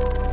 you